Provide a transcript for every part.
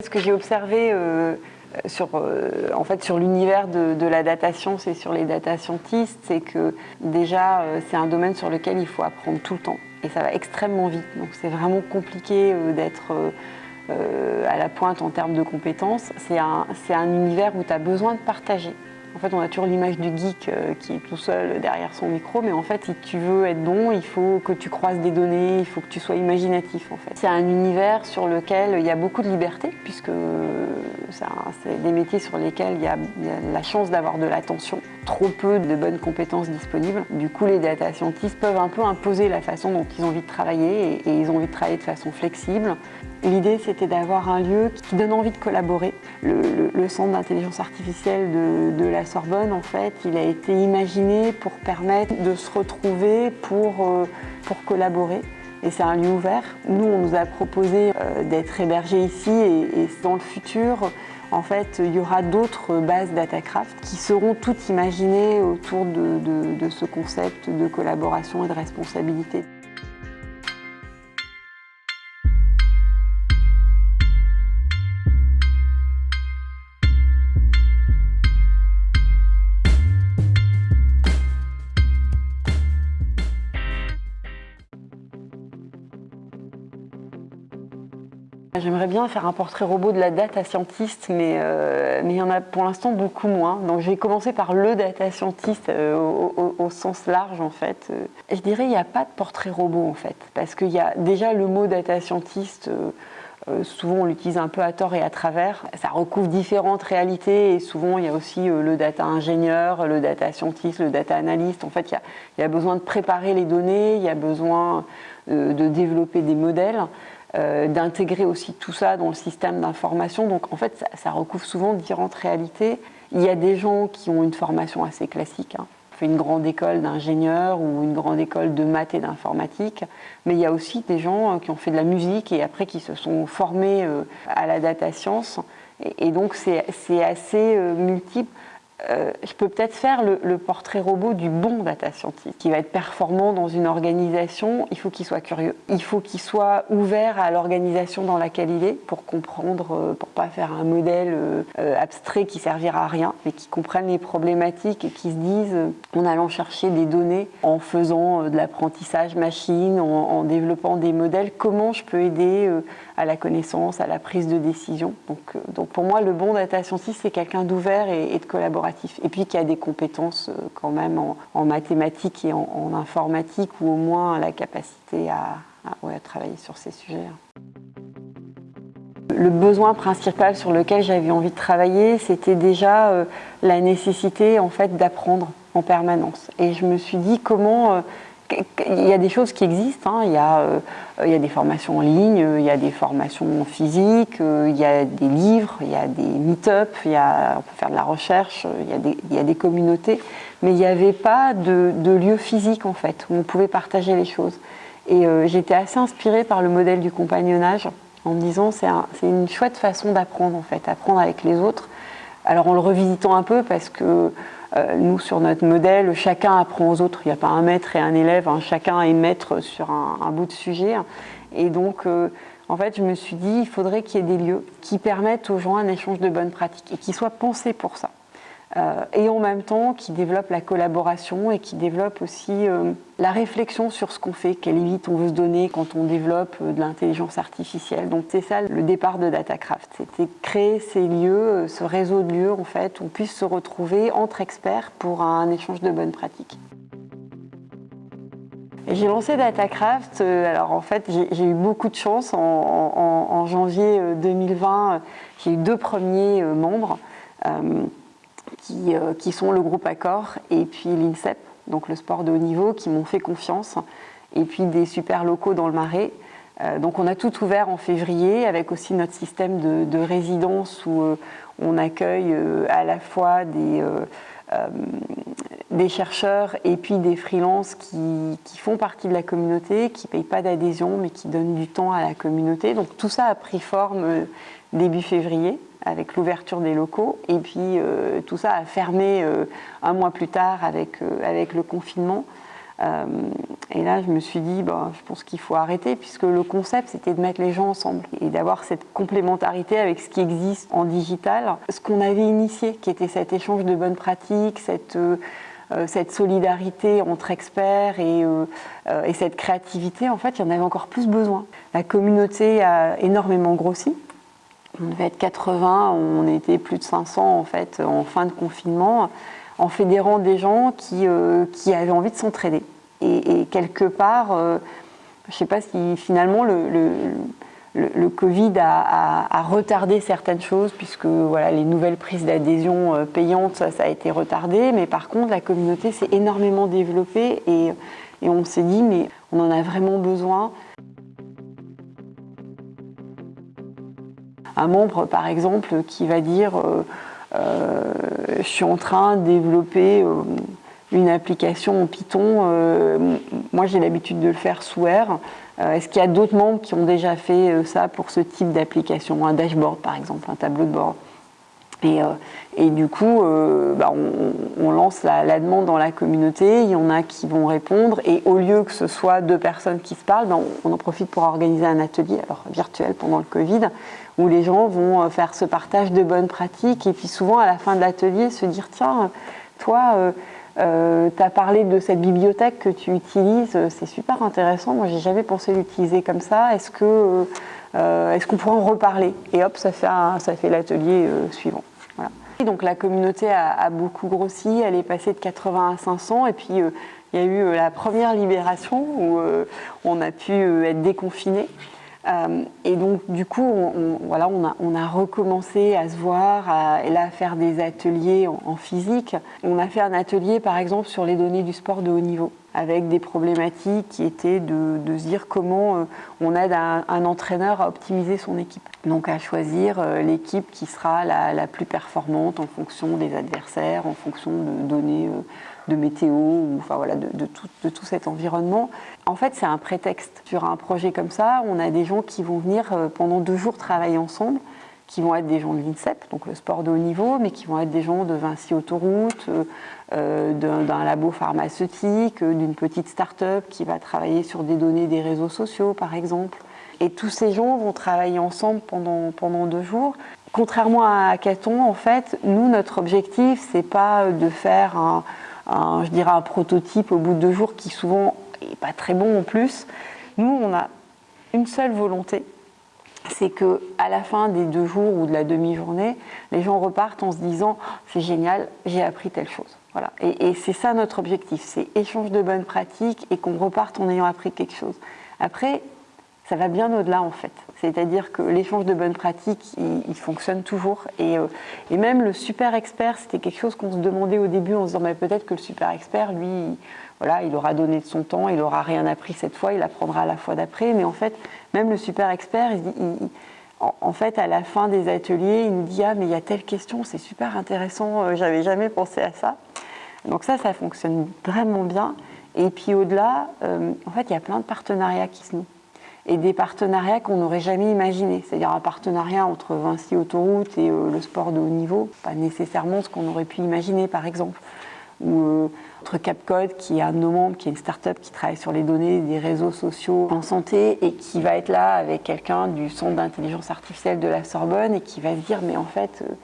Ce que j'ai observé euh, sur, euh, en fait, sur l'univers de, la data science et sur les data scientists, c'est que déjà, euh, c'est un domaine sur lequel il faut apprendre tout le temps. Et ça va extrêmement vite. Donc c'est vraiment compliqué d'être à la pointe en termes de compétences. C'est un, un univers où tu as besoin de partager. En fait, on a toujours l'image du geek euh, qui est tout seul derrière son micro, mais en fait, si tu veux être bon, il faut que tu croises des données, il faut que tu sois imaginatif, en fait. C'est un univers sur lequel il y a beaucoup de liberté, puisque c'est des métiers sur lesquels il y a, la chance d'avoir de l'attention, trop peu de bonnes compétences disponibles. Du coup, les data scientists peuvent un peu imposer la façon dont ils ont envie de travailler, et ils ont envie de travailler de façon flexible, L'idée, c'était d'avoir un lieu qui donne envie de collaborer. Le, centre d'intelligence artificielle de, la Sorbonne, en fait, il a été imaginé pour permettre de se retrouver pour, euh, collaborer. Et c'est un lieu ouvert. Nous, on nous a proposé euh, d'être hébergés ici et, dans le futur, en fait, il y aura d'autres bases DataCraft qui seront toutes imaginées autour de ce concept de collaboration et de responsabilité. J'aimerais bien faire un portrait robot de la data scientist, mais, euh, mais il y en a pour l'instant beaucoup moins. Donc je vais commencer par le data scientist euh, au, sens large en fait. Euh, je dirais qu'il n'y a pas de portrait robot en fait, parce qu'il y a déjà le mot data scientist, souvent on l'utilise un peu à tort et à travers. Ça recouvre différentes réalités et souvent il y a aussi le data ingénieur, le data scientist, le data analyst. En fait, il il y a besoin de préparer les données, il y a besoin de développer des modèles. Euh, d'intégrer aussi tout ça dans le système d'information. Donc en fait, ça, recouvre souvent différentes réalités. Il y a des gens qui ont une formation assez classique, hein. fait une grande école d'ingénieur ou une grande école de maths et d'informatique, mais il y a aussi des gens euh, qui ont fait de la musique et après qui se sont formés euh, à la data science. Et, donc c'est assez multiple. Euh, je peux peut-être faire le, portrait robot du bon data scientist qui va être performant dans une organisation. Il faut qu'il soit curieux. Il faut qu'il soit ouvert à l'organisation dans laquelle il est pour comprendre, euh, pour pas faire un modèle euh, abstrait qui servira à rien, mais qui comprenne les problématiques et qui se disent en allant chercher des données, en faisant de l'apprentissage machine, en, développant des modèles, comment je peux aider à la connaissance, à la prise de décision. Donc, pour moi, le bon data scientist, c'est quelqu'un d'ouvert et, de Et puis qui a des compétences euh, quand même en, mathématiques et en, informatique, ou au moins la capacité à, travailler sur ces sujets. Le besoin principal sur lequel j'avais envie de travailler, c'était déjà euh, la nécessité en fait d'apprendre en permanence. Et je me suis dit comment il y a des choses qui existent, hein. il, y a, euh, il, y a, des formations en ligne, il y a des formations physiques, euh, il y a des livres, il y a des meet-up, on peut faire de la recherche, il y a des, communautés, mais il n'y avait pas de, de, lieu physique en fait, où on pouvait partager les choses. Et euh, j'étais assez inspirée par le modèle du compagnonnage, en me disant c'est une chouette façon d'apprendre en fait, apprendre avec les autres. Alors en le revisitant un peu parce que nous, sur notre modèle, chacun apprend aux autres. Il n'y a pas un maître et un élève, hein. chacun est maître sur un, bout de sujet. Et donc, euh, en fait, je me suis dit, il faudrait qu'il y ait des lieux qui permettent aux gens un échange de bonnes pratiques et qui soient pensés pour ça. Euh, et en même temps qui développe la collaboration et qui développe aussi euh, la réflexion sur ce qu'on fait, quelle limite on veut se donner quand on développe euh, de l'intelligence artificielle. Donc c'est ça le départ de DataCraft, c'était créer ces lieux, ce réseau de lieux en fait, où on puisse se retrouver entre experts pour un échange de bonnes pratiques. J'ai lancé DataCraft, alors en fait j'ai eu beaucoup de chance, en janvier 2020 j'ai eu deux premiers membres. Euh, qui, sont le groupe Accor et puis l'INSEP, donc le sport de haut niveau, qui m'ont fait confiance, et puis des super locaux dans le Marais. Euh, donc on a tout ouvert en février avec aussi notre système de, résidence où euh, on accueille à la fois des, des chercheurs et puis des freelances qui, font partie de la communauté, qui ne payent pas d'adhésion mais qui donnent du temps à la communauté. Donc tout ça a pris forme début février avec l'ouverture des locaux. Et puis euh, tout ça a fermé euh, un mois plus tard avec, euh, avec le confinement. Et là, je me suis dit, bah, je pense qu'il faut arrêter, puisque le concept, c'était de mettre les gens ensemble et d'avoir cette complémentarité avec ce qui existe en digital. Ce qu'on avait initié, qui était cet échange de bonnes pratiques, cette, euh, euh, cette solidarité entre experts et, euh, et cette créativité, en fait, il y en avait encore plus besoin. La communauté a énormément grossi. On devait être 80, on était plus de 500 en fait en fin de confinement, en fédérant des gens qui, avaient envie de s'entraider. Et, quelque part, euh, je ne sais pas si finalement le, Covid a, retardé certaines choses, puisque voilà, les nouvelles prises d'adhésion euh, payantes, ça, a été retardé, mais par contre, la communauté s'est énormément développée et, on s'est dit, mais on en a vraiment besoin. Un membre, par exemple, qui va dire euh, Je suis en train de développer une application en Python. Euh, moi, j'ai l'habitude de le faire sous R. Euh, est-ce qu'il y a d'autres membres qui ont déjà fait euh, ça pour ce type d'application? Un dashboard, par exemple, un tableau de bord. Et, et du coup, bah, on, lance la, demande dans la communauté, il y en a qui vont répondre, et au lieu que ce soit deux personnes qui se parlent, bah, on, en profite pour organiser un atelier, alors virtuel pendant le Covid, où les gens vont faire ce partage de bonnes pratiques, et puis souvent à la fin de l'atelier se dire, tiens, toi, euh, tu as parlé de cette bibliothèque que tu utilises, euh, c'est super intéressant. Moi, j'ai jamais pensé l'utiliser comme ça. Est-ce euh, est-ce qu'on pourrait en reparler? Et hop, ça fait, fait l'atelier suivant. Voilà. Donc la communauté a, a, beaucoup grossi, elle est passée de 80 à 500, et puis il y a eu la première libération où on a pu être déconfiné. Euh, et donc, du coup, on, voilà, on a, recommencé à se voir, à, là, à faire des ateliers en, physique. On a fait un atelier, par exemple, sur les données du sport de haut niveau, avec des problématiques qui étaient de, se dire comment euh, on aide un, entraîneur à optimiser son équipe. Donc, à choisir euh, l'équipe qui sera la, plus performante en fonction des adversaires, en fonction de données de météo, ou enfin voilà, de, tout, de, tout, cet environnement. En fait, c'est un prétexte. Sur un projet comme ça, on a des gens qui vont venir euh, pendant deux jours travailler ensemble, qui vont être des gens de l'INSEP, donc le sport de haut niveau, mais qui vont être des gens de Vinci Autoroute, euh, euh, d'un labo pharmaceutique, d'une petite start-up qui va travailler sur des données des réseaux sociaux, par exemple. Et tous ces gens vont travailler ensemble pendant, pendant deux jours. Contrairement à Hackathon, en fait, nous, notre objectif, c'est pas de faire un, je dirais un prototype au bout de deux jours qui souvent n'est pas très bon en plus. Nous, on a une seule volonté, c'est que à la fin des deux jours ou de la demi-journée, les gens repartent en se disant c'est génial, j'ai appris telle chose. Voilà. Et, c'est ça notre objectif, c'est échange de bonnes pratiques et qu'on reparte en ayant appris quelque chose. Après, ça va bien au-delà en fait. C'est-à-dire que l'échange de bonnes pratiques, il, fonctionne toujours. Euh, et, même le super expert, c'était quelque chose qu'on se demandait au début en se disant peut-être que le super expert, lui, voilà, il aura donné de son temps, il n'aura rien appris cette fois, il apprendra à la fois d'après. Mais en fait, même le super expert, en, fait, à la fin des ateliers, il nous dit Ah, mais il y a telle question, c'est super intéressant, euh, j'avais jamais pensé à ça. Donc ça, ça fonctionne vraiment bien. Et puis au-delà, euh, en fait, il y a plein de partenariats qui se nouent et des partenariats qu'on n'aurait jamais imaginés. C'est-à-dire un partenariat entre Vinci Autoroute et euh, le sport de haut niveau, pas nécessairement ce qu'on aurait pu imaginer par exemple. Ou euh, entre Capcode, qui est un de nos membres, qui est une start-up qui travaille sur les données des réseaux sociaux en santé et qui va être là avec quelqu'un du Centre d'intelligence artificielle de la Sorbonne et qui va se dire mais en fait euh,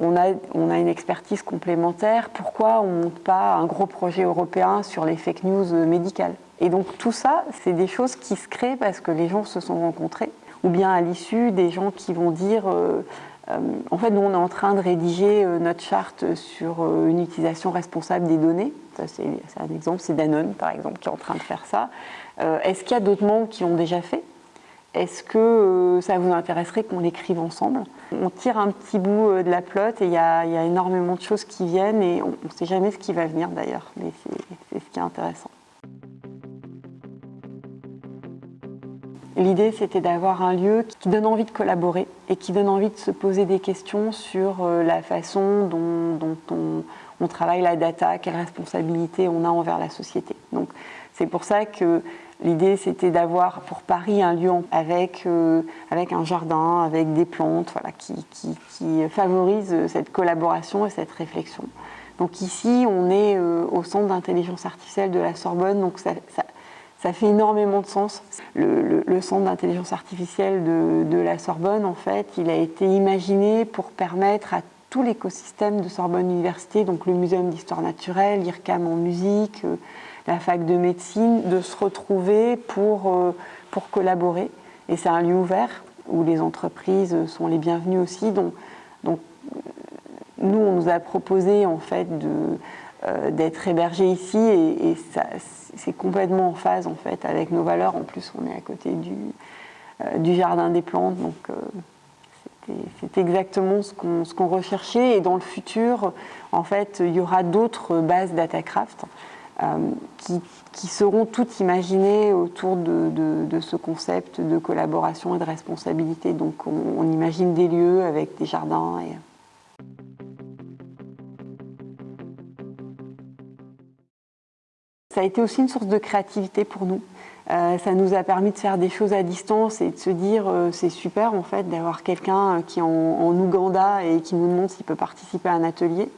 on a, une expertise complémentaire, pourquoi on ne monte pas un gros projet européen sur les fake news médicales? Et donc tout ça, c'est des choses qui se créent parce que les gens se sont rencontrés, ou bien à l'issue, des gens qui vont dire, euh, euh, en fait, nous on est en train de rédiger euh, notre charte sur une utilisation responsable des données. C'est un exemple, c'est Danone par exemple qui est en train de faire ça. Est-ce qu'il y a d'autres membres qui l'ont déjà fait? Est-ce que ça vous intéresserait qu'on l'écrive ensemble? On tire un petit bout de la plotte et il y, a énormément de choses qui viennent et on ne sait jamais ce qui va venir d'ailleurs, mais c'est ce qui est intéressant. L'idée, c'était d'avoir un lieu qui donne envie de collaborer et qui donne envie de se poser des questions sur euh, la façon dont, on, travaille la data, quelle responsabilité on a envers la société. Donc, c'est pour ça que l'idée, c'était d'avoir pour Paris un lieu avec, euh, avec un jardin, avec des plantes, voilà, qui, favorise cette collaboration et cette réflexion. Donc ici, on est euh, au centre d'intelligence artificielle de la Sorbonne, donc Ça fait énormément de sens. Le, centre d'intelligence artificielle de, la Sorbonne, en fait, il a été imaginé pour permettre à tout l'écosystème de Sorbonne Université, donc le Muséum d'histoire naturelle, l'IRCAM en musique, euh, la fac de médecine, de se retrouver pour, euh, pour collaborer. Et c'est un lieu ouvert où les entreprises sont les bienvenues aussi. Donc, donc nous, on nous a proposé en fait euh, d'être hébergés ici et, c'est complètement en phase en fait avec nos valeurs. En plus, on est à côté du, du jardin des plantes, donc c'est exactement ce qu'on recherchait et dans le futur, en fait, il y aura d'autres bases DataCraft euh, qui, seront toutes imaginées autour de, ce concept de collaboration et de responsabilité. Donc on, imagine des lieux avec des jardins. Ça a été aussi une source de créativité pour nous. Euh, ça nous a permis de faire des choses à distance et de se dire euh, c'est super en fait d'avoir quelqu'un qui est en, Ouganda et qui nous demande s'il peut participer à un atelier.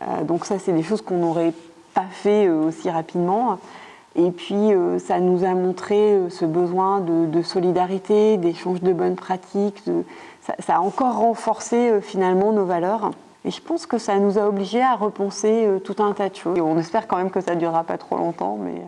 Euh, donc ça c'est des choses qu'on n'aurait pas fait aussi rapidement. Et puis ça nous a montré ce besoin de, solidarité, d'échange de bonnes pratiques. Ça, a encore renforcé finalement nos valeurs. Et je pense que ça nous a obligés à repenser tout un tas de choses. Et on espère quand même que ça ne durera pas trop longtemps. mais...